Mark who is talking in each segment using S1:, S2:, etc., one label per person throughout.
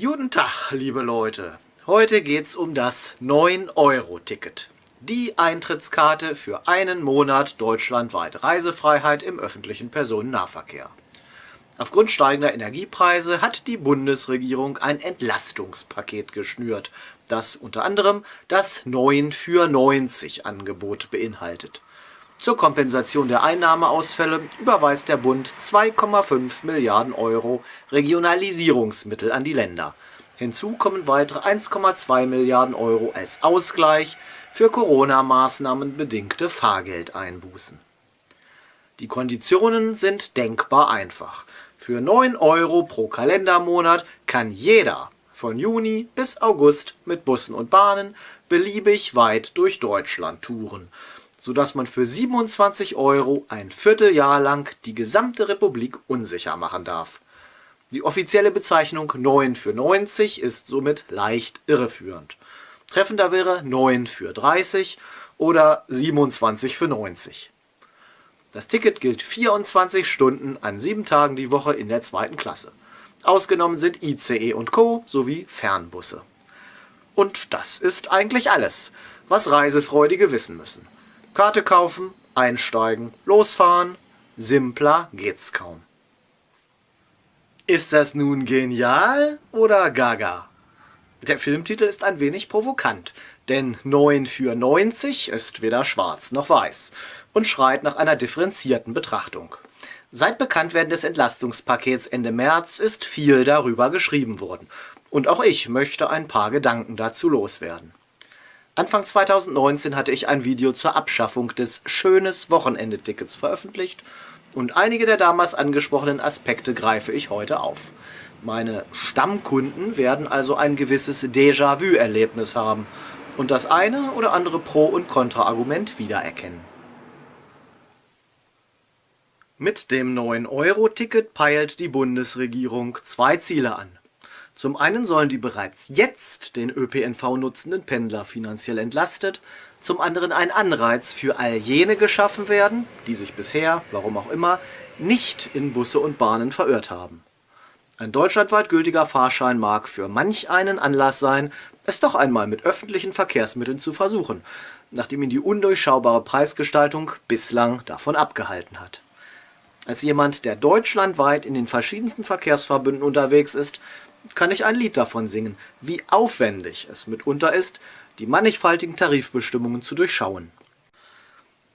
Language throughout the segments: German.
S1: Guten Tag, liebe Leute. Heute geht's um das 9-Euro-Ticket. Die Eintrittskarte für einen Monat deutschlandweit Reisefreiheit im öffentlichen Personennahverkehr. Aufgrund steigender Energiepreise hat die Bundesregierung ein Entlastungspaket geschnürt, das unter anderem das 9 für 90 Angebot beinhaltet. Zur Kompensation der Einnahmeausfälle überweist der Bund 2,5 Milliarden Euro Regionalisierungsmittel an die Länder. Hinzu kommen weitere 1,2 Milliarden Euro als Ausgleich für Corona-Maßnahmen bedingte Fahrgeldeinbußen. Die Konditionen sind denkbar einfach. Für 9 Euro pro Kalendermonat kann jeder von Juni bis August mit Bussen und Bahnen beliebig weit durch Deutschland touren sodass man für 27 Euro ein Vierteljahr lang die gesamte Republik unsicher machen darf. Die offizielle Bezeichnung 9 für 90 ist somit leicht irreführend. Treffender wäre 9 für 30 oder 27 für 90. Das Ticket gilt 24 Stunden an sieben Tagen die Woche in der zweiten Klasse. Ausgenommen sind ICE und Co. sowie Fernbusse. Und das ist eigentlich alles, was Reisefreudige wissen müssen. Karte kaufen, einsteigen, losfahren. Simpler geht's kaum. Ist das nun genial oder gaga? Der Filmtitel ist ein wenig provokant, denn 9 für 90 ist weder schwarz noch weiß und schreit nach einer differenzierten Betrachtung. Seit Bekanntwerden des Entlastungspakets Ende März ist viel darüber geschrieben worden. Und auch ich möchte ein paar Gedanken dazu loswerden. Anfang 2019 hatte ich ein Video zur Abschaffung des Schönes Wochenende-Tickets veröffentlicht und einige der damals angesprochenen Aspekte greife ich heute auf. Meine Stammkunden werden also ein gewisses Déjà-vu-Erlebnis haben und das eine oder andere Pro- und Kontra-Argument wiedererkennen. Mit dem 9-Euro-Ticket peilt die Bundesregierung zwei Ziele an. Zum einen sollen die bereits jetzt den ÖPNV nutzenden Pendler finanziell entlastet, zum anderen ein Anreiz für all jene geschaffen werden, die sich bisher, warum auch immer, nicht in Busse und Bahnen verirrt haben. Ein deutschlandweit gültiger Fahrschein mag für manch einen Anlass sein, es doch einmal mit öffentlichen Verkehrsmitteln zu versuchen, nachdem ihn die undurchschaubare Preisgestaltung bislang davon abgehalten hat. Als jemand, der deutschlandweit in den verschiedensten Verkehrsverbünden unterwegs ist, kann ich ein Lied davon singen, wie aufwendig es mitunter ist, die mannigfaltigen Tarifbestimmungen zu durchschauen.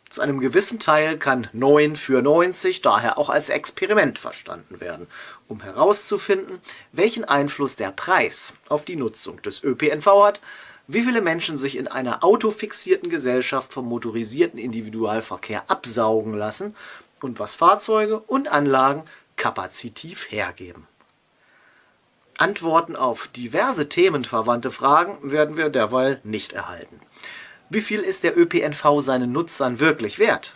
S1: Zu einem gewissen Teil kann 9 für 90 daher auch als Experiment verstanden werden, um herauszufinden, welchen Einfluss der Preis auf die Nutzung des ÖPNV hat, wie viele Menschen sich in einer autofixierten Gesellschaft vom motorisierten Individualverkehr absaugen lassen und was Fahrzeuge und Anlagen kapazitiv hergeben. Antworten auf diverse themenverwandte Fragen werden wir derweil nicht erhalten. Wie viel ist der ÖPNV seinen Nutzern wirklich wert?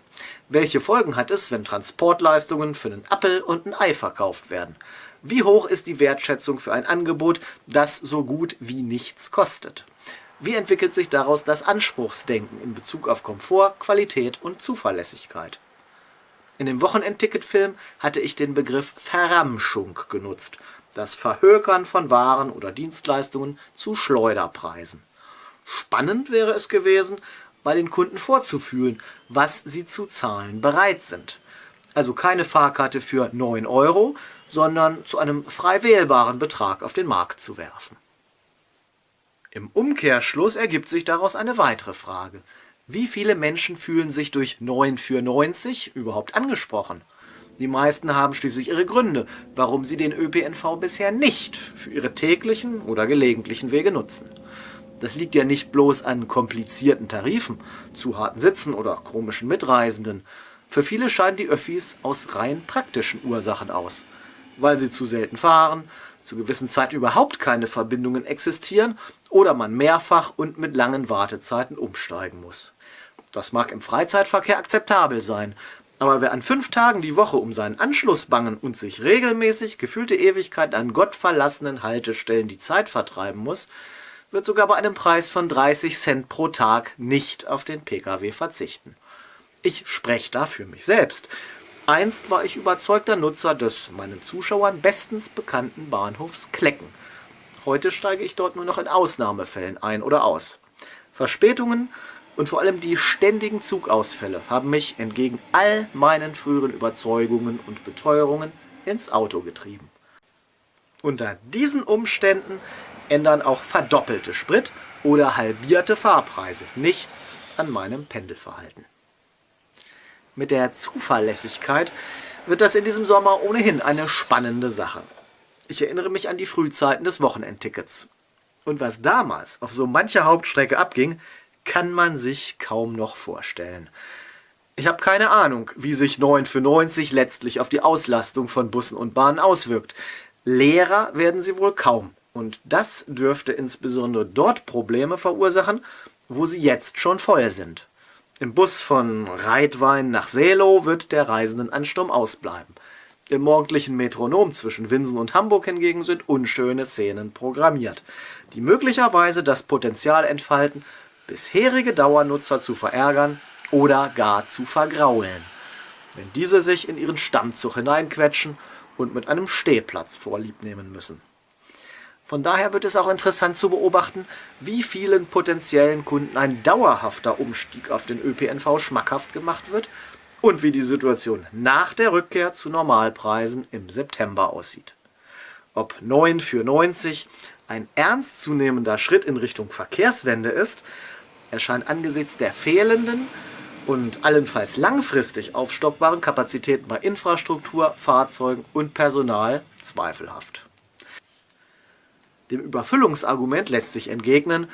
S1: Welche Folgen hat es, wenn Transportleistungen für einen Appel und ein Ei verkauft werden? Wie hoch ist die Wertschätzung für ein Angebot, das so gut wie nichts kostet? Wie entwickelt sich daraus das Anspruchsdenken in Bezug auf Komfort, Qualität und Zuverlässigkeit? In dem Wochenendticketfilm hatte ich den Begriff Verramschung genutzt, das Verhökern von Waren oder Dienstleistungen zu Schleuderpreisen. Spannend wäre es gewesen, bei den Kunden vorzufühlen, was sie zu zahlen bereit sind. Also keine Fahrkarte für 9 Euro, sondern zu einem frei wählbaren Betrag auf den Markt zu werfen. Im Umkehrschluss ergibt sich daraus eine weitere Frage. Wie viele Menschen fühlen sich durch 9 für 90 überhaupt angesprochen? Die meisten haben schließlich ihre Gründe, warum sie den ÖPNV bisher nicht für ihre täglichen oder gelegentlichen Wege nutzen. Das liegt ja nicht bloß an komplizierten Tarifen, zu harten Sitzen oder komischen Mitreisenden. Für viele scheiden die Öffis aus rein praktischen Ursachen aus. Weil sie zu selten fahren, zu gewissen Zeiten überhaupt keine Verbindungen existieren oder man mehrfach und mit langen Wartezeiten umsteigen muss. Das mag im Freizeitverkehr akzeptabel sein, aber wer an fünf Tagen die Woche um seinen Anschluss bangen und sich regelmäßig gefühlte Ewigkeit an gottverlassenen Haltestellen die Zeit vertreiben muss, wird sogar bei einem Preis von 30 Cent pro Tag nicht auf den Pkw verzichten. Ich spreche da für mich selbst. Einst war ich überzeugter Nutzer des meinen Zuschauern bestens bekannten Bahnhofs Klecken. Heute steige ich dort nur noch in Ausnahmefällen ein oder aus. Verspätungen und vor allem die ständigen Zugausfälle haben mich entgegen all meinen früheren Überzeugungen und Beteuerungen ins Auto getrieben. Unter diesen Umständen ändern auch verdoppelte Sprit- oder halbierte Fahrpreise nichts an meinem Pendelverhalten. Mit der Zuverlässigkeit wird das in diesem Sommer ohnehin eine spannende Sache. Ich erinnere mich an die Frühzeiten des Wochenendtickets. Und was damals auf so mancher Hauptstrecke abging, kann man sich kaum noch vorstellen. Ich habe keine Ahnung, wie sich 9 für 90 letztlich auf die Auslastung von Bussen und Bahnen auswirkt. Leerer werden sie wohl kaum. Und das dürfte insbesondere dort Probleme verursachen, wo sie jetzt schon voll sind. Im Bus von Reitwein nach Seelow wird der Reisendenansturm ausbleiben. Im morgendlichen Metronom zwischen Winsen und Hamburg hingegen sind unschöne Szenen programmiert, die möglicherweise das Potenzial entfalten, bisherige Dauernutzer zu verärgern oder gar zu vergraulen, wenn diese sich in ihren Stammzug hineinquetschen und mit einem Stehplatz vorlieb nehmen müssen. Von daher wird es auch interessant zu beobachten, wie vielen potenziellen Kunden ein dauerhafter Umstieg auf den ÖPNV schmackhaft gemacht wird und wie die Situation nach der Rückkehr zu Normalpreisen im September aussieht. Ob 9 für 90 ein ernstzunehmender Schritt in Richtung Verkehrswende ist, erscheint angesichts der fehlenden und allenfalls langfristig aufstockbaren Kapazitäten bei Infrastruktur, Fahrzeugen und Personal zweifelhaft. Dem Überfüllungsargument lässt sich entgegnen,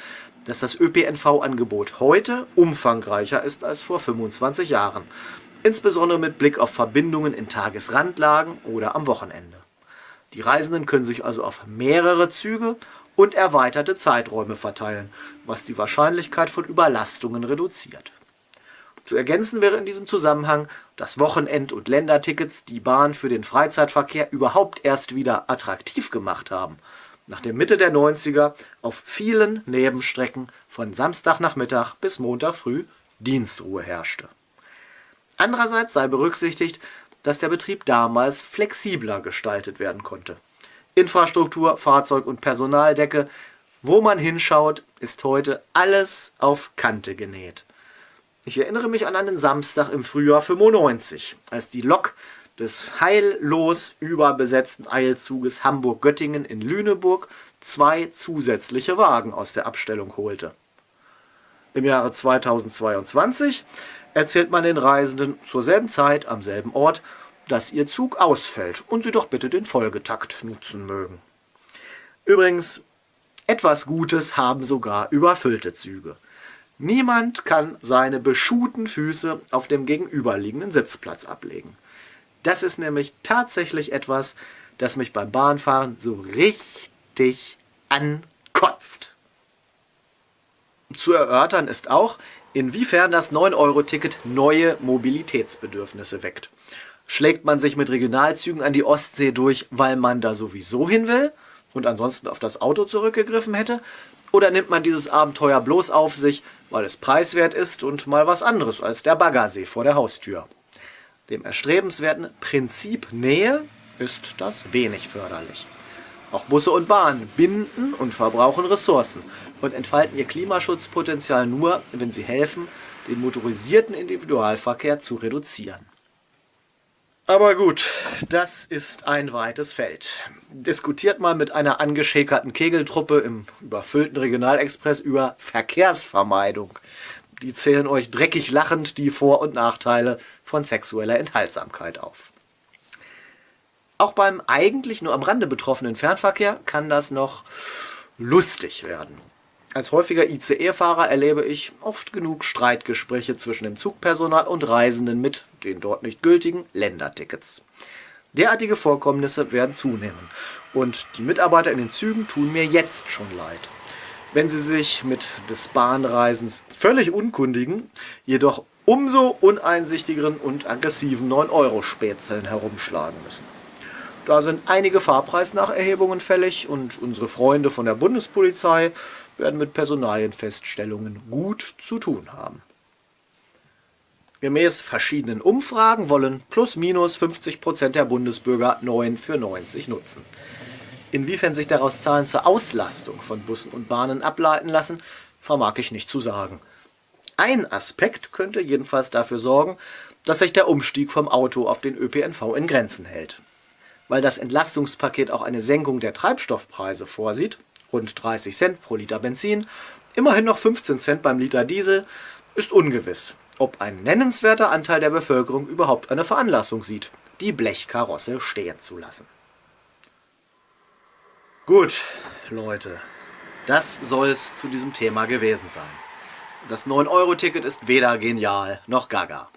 S1: dass das ÖPNV-Angebot heute umfangreicher ist als vor 25 Jahren insbesondere mit Blick auf Verbindungen in Tagesrandlagen oder am Wochenende. Die Reisenden können sich also auf mehrere Züge und erweiterte Zeiträume verteilen, was die Wahrscheinlichkeit von Überlastungen reduziert. Zu ergänzen wäre in diesem Zusammenhang, dass Wochenend- und Ländertickets die Bahn für den Freizeitverkehr überhaupt erst wieder attraktiv gemacht haben, nach der Mitte der 90er auf vielen Nebenstrecken von Samstagnachmittag bis Montag früh Dienstruhe herrschte. Andererseits sei berücksichtigt, dass der Betrieb damals flexibler gestaltet werden konnte. Infrastruktur, Fahrzeug und Personaldecke, wo man hinschaut, ist heute alles auf Kante genäht. Ich erinnere mich an einen Samstag im Frühjahr 95, als die Lok des heillos überbesetzten Eilzuges Hamburg-Göttingen in Lüneburg zwei zusätzliche Wagen aus der Abstellung holte. Im Jahre 2022 erzählt man den Reisenden zur selben Zeit am selben Ort, dass ihr Zug ausfällt und sie doch bitte den Folgetakt nutzen mögen. Übrigens, etwas Gutes haben sogar überfüllte Züge. Niemand kann seine beschuhten Füße auf dem gegenüberliegenden Sitzplatz ablegen. Das ist nämlich tatsächlich etwas, das mich beim Bahnfahren so richtig ankotzt. Zu erörtern ist auch, inwiefern das 9-Euro-Ticket neue Mobilitätsbedürfnisse weckt. Schlägt man sich mit Regionalzügen an die Ostsee durch, weil man da sowieso hin will und ansonsten auf das Auto zurückgegriffen hätte? Oder nimmt man dieses Abenteuer bloß auf sich, weil es preiswert ist und mal was anderes als der Baggersee vor der Haustür? Dem erstrebenswerten Prinzip Nähe ist das wenig förderlich. Auch Busse und Bahnen binden und verbrauchen Ressourcen und entfalten ihr Klimaschutzpotenzial nur, wenn sie helfen, den motorisierten Individualverkehr zu reduzieren. Aber gut, das ist ein weites Feld. Diskutiert mal mit einer angeschäkerten Kegeltruppe im überfüllten Regionalexpress über Verkehrsvermeidung. Die zählen euch dreckig lachend die Vor- und Nachteile von sexueller Enthaltsamkeit auf. Auch beim eigentlich nur am Rande betroffenen Fernverkehr kann das noch lustig werden. Als häufiger ICE-Fahrer erlebe ich oft genug Streitgespräche zwischen dem Zugpersonal und Reisenden mit den dort nicht gültigen Ländertickets. Derartige Vorkommnisse werden zunehmen und die Mitarbeiter in den Zügen tun mir jetzt schon leid. Wenn sie sich mit des Bahnreisens völlig unkundigen, jedoch umso uneinsichtigeren und aggressiven 9-Euro-Spätzeln herumschlagen müssen. Da sind einige Fahrpreisnacherhebungen fällig und unsere Freunde von der Bundespolizei werden mit Personalienfeststellungen gut zu tun haben. Gemäß verschiedenen Umfragen wollen plus minus 50 Prozent der Bundesbürger 9 für 90 nutzen. Inwiefern sich daraus Zahlen zur Auslastung von Bussen und Bahnen ableiten lassen, vermag ich nicht zu sagen. Ein Aspekt könnte jedenfalls dafür sorgen, dass sich der Umstieg vom Auto auf den ÖPNV in Grenzen hält. Weil das Entlastungspaket auch eine Senkung der Treibstoffpreise vorsieht, rund 30 Cent pro Liter Benzin, immerhin noch 15 Cent beim Liter Diesel, ist ungewiss, ob ein nennenswerter Anteil der Bevölkerung überhaupt eine Veranlassung sieht, die Blechkarosse stehen zu lassen. Gut, Leute, das soll es zu diesem Thema gewesen sein. Das 9-Euro-Ticket ist weder genial noch gaga.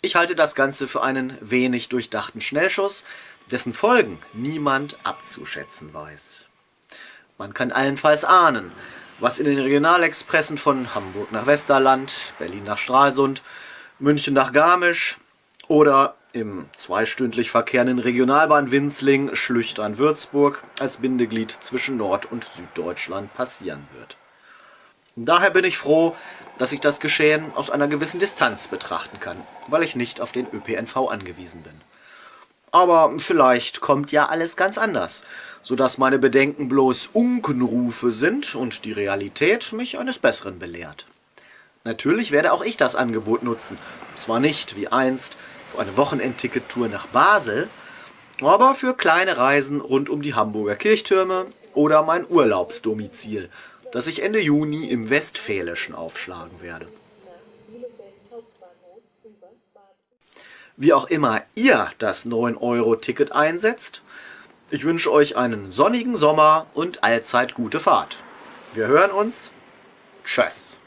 S1: Ich halte das Ganze für einen wenig durchdachten Schnellschuss, dessen Folgen niemand abzuschätzen weiß. Man kann allenfalls ahnen, was in den Regionalexpressen von Hamburg nach Westerland, Berlin nach Stralsund, München nach Garmisch oder im zweistündlich verkehrenden Regionalbahn Winzling Schlüchtern-Würzburg als Bindeglied zwischen Nord- und Süddeutschland passieren wird. Daher bin ich froh, dass ich das Geschehen aus einer gewissen Distanz betrachten kann, weil ich nicht auf den ÖPNV angewiesen bin. Aber vielleicht kommt ja alles ganz anders, sodass meine Bedenken bloß Unkenrufe sind und die Realität mich eines Besseren belehrt. Natürlich werde auch ich das Angebot nutzen, zwar nicht wie einst für eine Wochenendtickettour nach Basel, aber für kleine Reisen rund um die Hamburger Kirchtürme oder mein Urlaubsdomizil, das ich Ende Juni im Westfälischen aufschlagen werde. Wie auch immer ihr das 9-Euro-Ticket einsetzt, ich wünsche euch einen sonnigen Sommer und allzeit gute Fahrt. Wir hören uns. Tschüss.